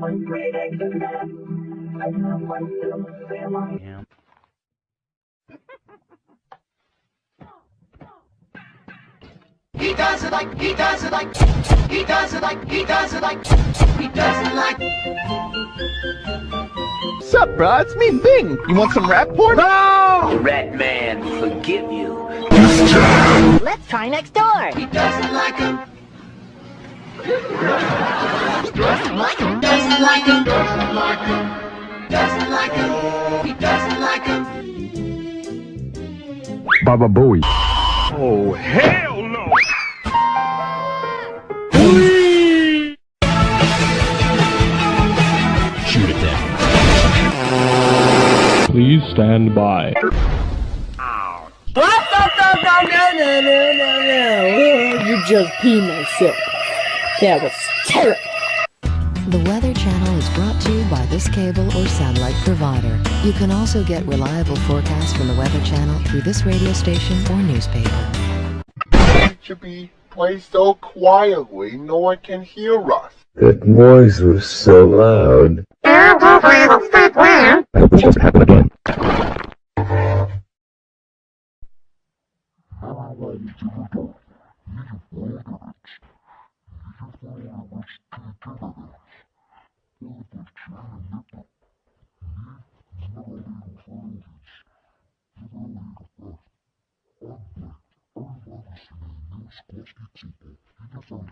He does it like, he does it like, he does it like, he does it like, he does it like. Sup, bro? It's me, Bing. You want some rap porn? No! Rat man, forgive you. Let's try next door. He doesn't like him. Doesn't like him. Doesn't like him. Doesn't like him. He doesn't like him. Baba Booey. Oh, hell no! Shoot it down. Please stand by. What? No, no, no, no, no, no, no, no. You just pee myself. That was terrible. The Weather Channel is brought to you by this cable or satellite provider. You can also get reliable forecasts from the Weather Channel through this radio station or newspaper. It should be placed so quietly no one can hear us. That noise was so loud. Oh, of plastic people in the front.